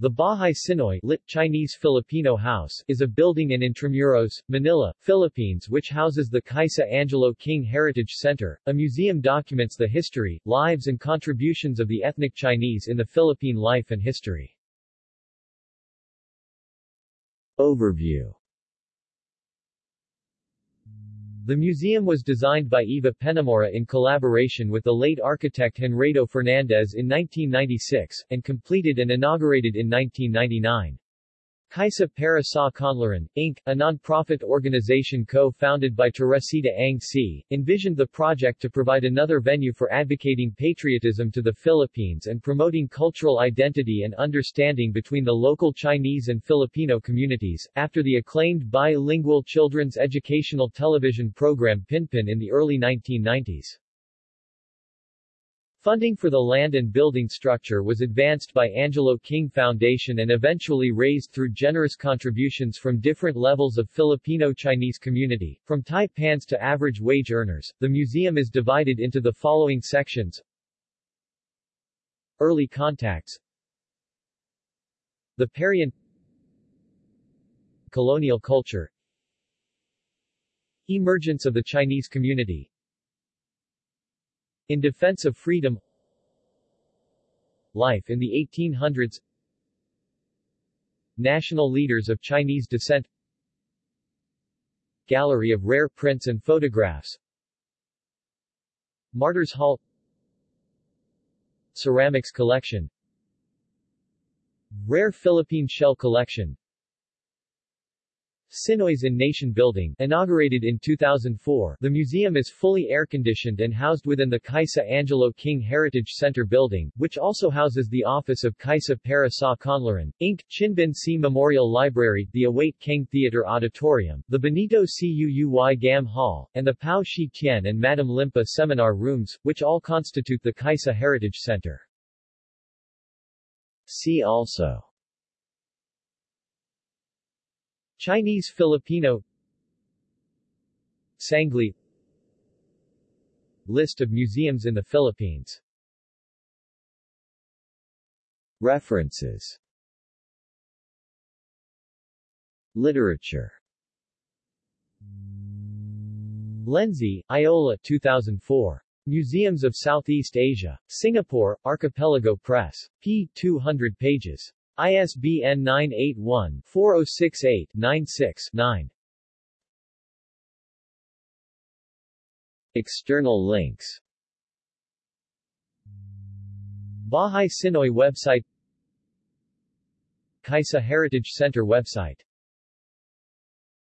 The Bahay Tsinoy lit Chinese Filipino House is a building in Intramuros, Manila, Philippines which houses the Kaisa Angelo King Heritage Center. A museum documents the history, lives and contributions of the ethnic Chinese in the Philippine life and history. Overview The museum was designed by Eva Penamora in collaboration with the late architect Honrado Fernandez in 1996, and completed and inaugurated in 1999. Kaisa para sa Kaunlaran, Inc., a non-profit organization co-founded by Teresita Ang See, envisioned the project to provide another venue for advocating patriotism to the Philippines and promoting cultural identity and understanding between the local Chinese and Filipino communities, after the acclaimed bilingual children's educational television program Pinpin in the early 1990s. Funding for the land and building structure was advanced by Angelo King Foundation and eventually raised through generous contributions from different levels of Filipino-Chinese community, from taipans to average wage earners. The museum is divided into the following sections. Early contacts The Parian Colonial culture Emergence of the Chinese community in defense of freedom Life in the 1800s National leaders of Chinese descent Gallery of rare prints and photographs Martyrs Hall Ceramics collection Rare Philippine shell collection Tsinoy's in Nation Building, inaugurated in 2004, the museum is fully air-conditioned and housed within the Kaisa Angelo King Heritage Center building, which also houses the office of Kaisa para sa Kaunlaran, Inc., Chinben See Memorial Library, the Await King Theater Auditorium, the Benito Cuuy Gam Hall, and the Pao Shi Tien and Madame Limpa Seminar Rooms, which all constitute the Kaisa Heritage Center. See also Chinese Filipino Sangley List of museums in the Philippines References Literature Lenzi, Iola 2004. Museums of Southeast Asia. Singapore, Archipelago Press. p. 200 pages. ISBN 981-4068-96-9. External links. Bahay Tsinoy website. Kaisa Heritage Center website